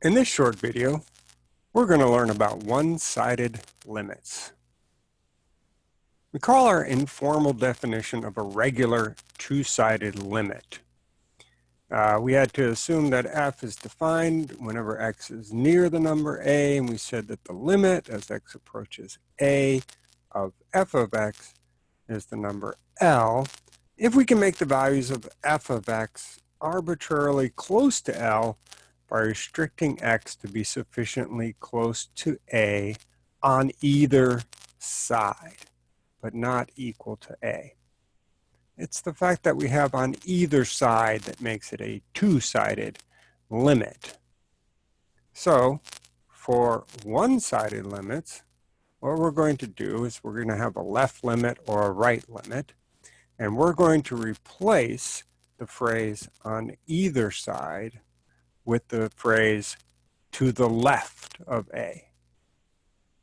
In this short video, we're going to learn about one-sided limits. Recall our informal definition of a regular two-sided limit. Uh, we had to assume that f is defined whenever x is near the number a, and we said that the limit as x approaches a of f of x is the number L. If we can make the values of f of x arbitrarily close to L, by restricting x to be sufficiently close to a on either side, but not equal to a. It's the fact that we have on either side that makes it a two-sided limit. So for one-sided limits, what we're going to do is we're going to have a left limit or a right limit, and we're going to replace the phrase on either side with the phrase to the left of A.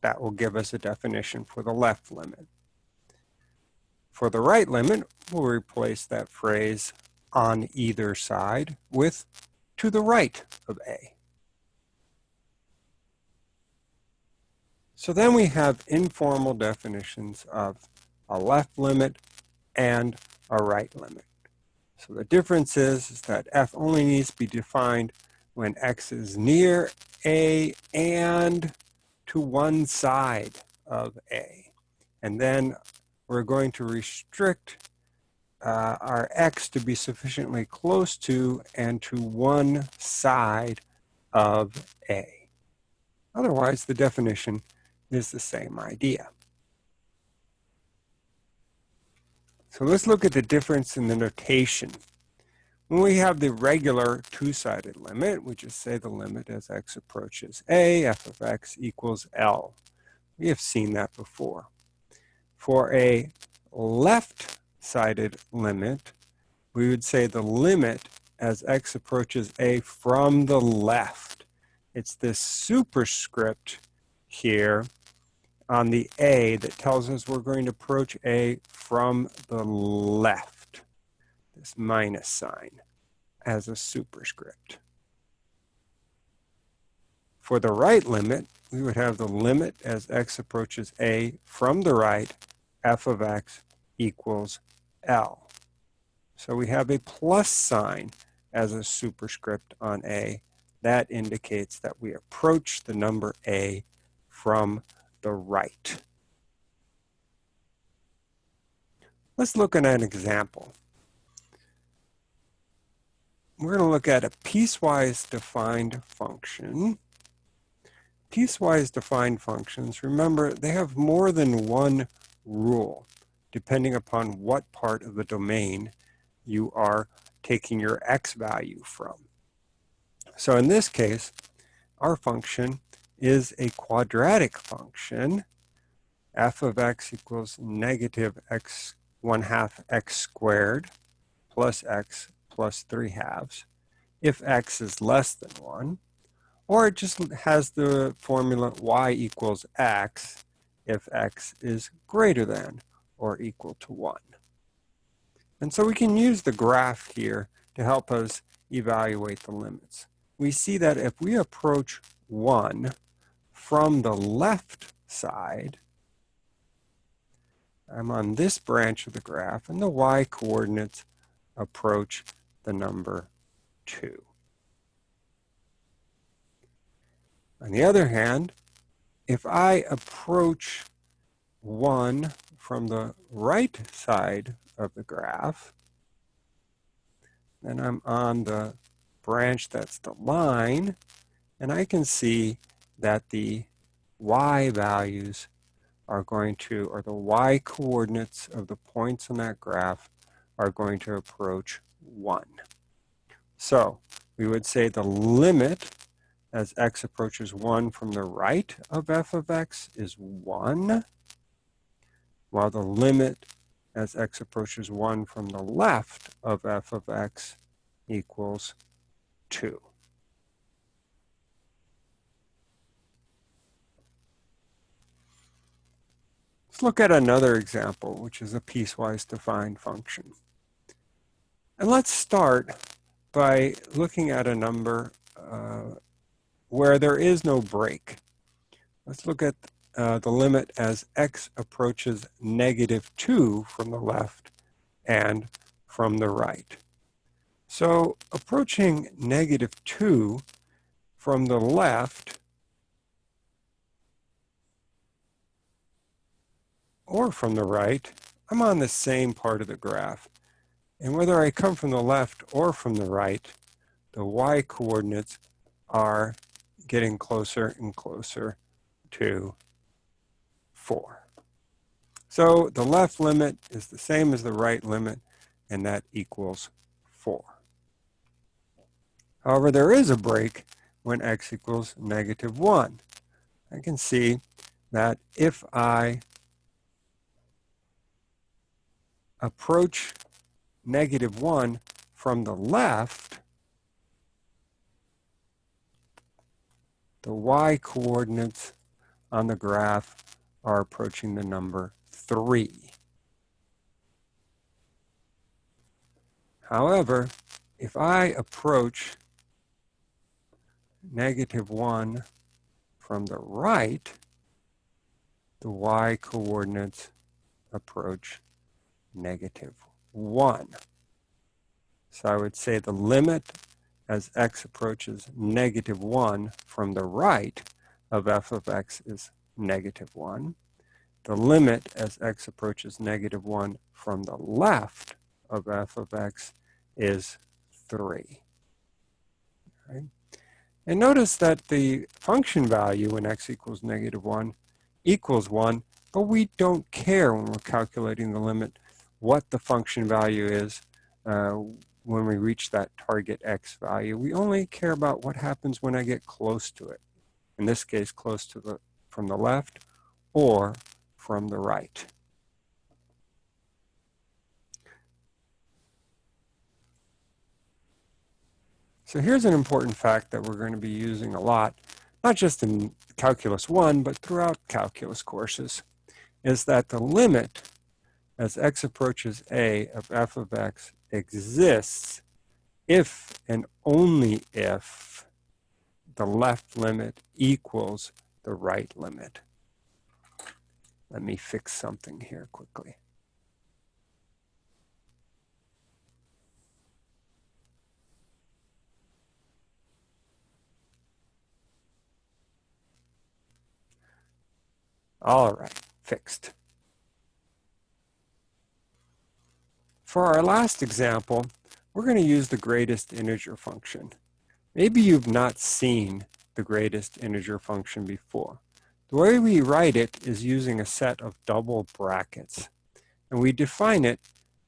That will give us a definition for the left limit. For the right limit, we'll replace that phrase on either side with to the right of A. So then we have informal definitions of a left limit and a right limit. So the difference is, is that f only needs to be defined when x is near a and to one side of a. And then we're going to restrict uh, our x to be sufficiently close to and to one side of a. Otherwise, the definition is the same idea. So let's look at the difference in the notation when we have the regular two-sided limit, we just say the limit as x approaches a, f of x equals L. We have seen that before. For a left-sided limit, we would say the limit as x approaches a from the left. It's this superscript here on the a that tells us we're going to approach a from the left this minus sign as a superscript. For the right limit, we would have the limit as x approaches a from the right, f of x equals L. So we have a plus sign as a superscript on a. That indicates that we approach the number a from the right. Let's look at an example we're going to look at a piecewise defined function. Piecewise defined functions, remember, they have more than one rule, depending upon what part of the domain you are taking your x value from. So in this case, our function is a quadratic function. f of x equals negative x 1 half x squared plus x plus 3 halves if x is less than 1, or it just has the formula y equals x if x is greater than or equal to 1. And so we can use the graph here to help us evaluate the limits. We see that if we approach 1 from the left side, I'm on this branch of the graph, and the y coordinates approach the number 2. On the other hand, if I approach 1 from the right side of the graph, then I'm on the branch that's the line, and I can see that the y values are going to, or the y coordinates of the points on that graph are going to approach 1. So we would say the limit as x approaches 1 from the right of f of x is 1, while the limit as x approaches 1 from the left of f of x equals 2. Let's look at another example, which is a piecewise defined function. And let's start by looking at a number uh, where there is no break. Let's look at uh, the limit as x approaches negative 2 from the left and from the right. So approaching negative 2 from the left or from the right, I'm on the same part of the graph. And whether I come from the left or from the right, the y coordinates are getting closer and closer to 4. So the left limit is the same as the right limit, and that equals 4. However, there is a break when x equals negative 1. I can see that if I approach negative 1 from the left, the y coordinates on the graph are approaching the number 3. However, if I approach negative 1 from the right, the y coordinates approach negative 1. So I would say the limit as x approaches negative 1 from the right of f of x is negative 1. The limit as x approaches negative 1 from the left of f of x is 3. Right? And notice that the function value when x equals negative 1 equals 1, but we don't care when we're calculating the limit what the function value is uh, when we reach that target x value. We only care about what happens when I get close to it. In this case, close to the from the left or from the right. So here's an important fact that we're going to be using a lot, not just in Calculus 1, but throughout calculus courses, is that the limit as x approaches a of f of x exists if and only if the left limit equals the right limit. Let me fix something here quickly. All right, fixed. For our last example, we're going to use the greatest integer function. Maybe you've not seen the greatest integer function before. The way we write it is using a set of double brackets. And we define it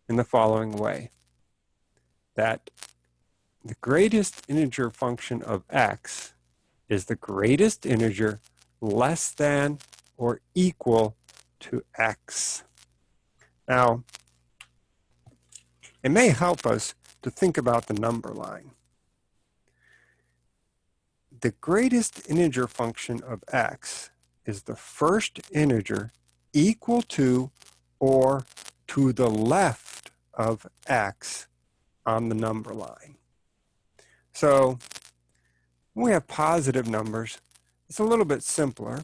in the following way. That the greatest integer function of x is the greatest integer less than or equal to x. Now, it may help us to think about the number line. The greatest integer function of x is the first integer equal to or to the left of x on the number line. So when we have positive numbers, it's a little bit simpler.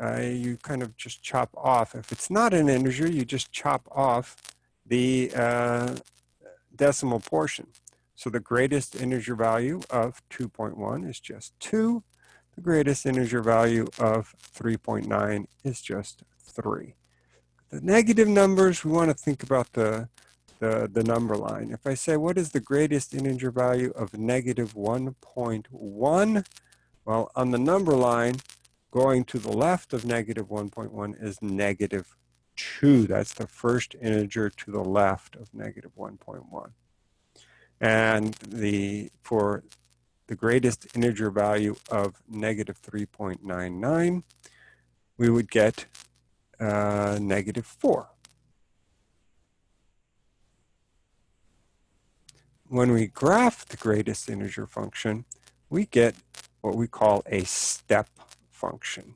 Uh, you kind of just chop off. If it's not an integer, you just chop off the uh, decimal portion. So the greatest integer value of 2.1 is just 2. The greatest integer value of 3.9 is just 3. The negative numbers, we want to think about the, the, the number line. If I say, what is the greatest integer value of negative 1.1? Well, on the number line, going to the left of negative 1.1 is negative 2. That's the first integer to the left of negative 1.1. And the for the greatest integer value of negative 3.99, we would get uh, negative 4. When we graph the greatest integer function, we get what we call a step function.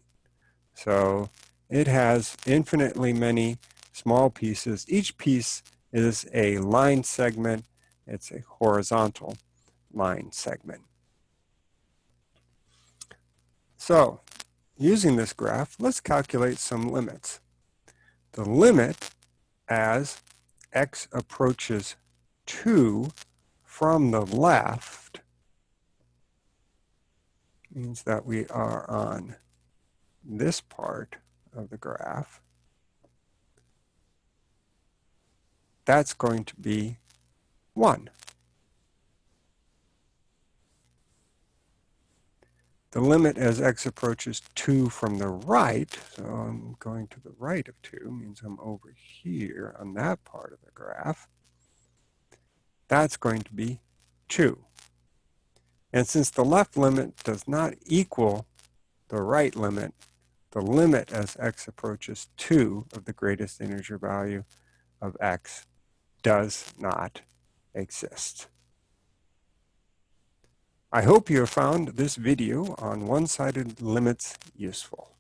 So it has infinitely many small pieces. Each piece is a line segment. It's a horizontal line segment. So using this graph, let's calculate some limits. The limit as x approaches 2 from the left means that we are on this part of the graph. That's going to be 1. The limit as x approaches 2 from the right, so I'm going to the right of 2, means I'm over here on that part of the graph. That's going to be 2. And since the left limit does not equal the right limit, the limit as x approaches 2 of the greatest integer value of x does not exist. I hope you have found this video on one-sided limits useful.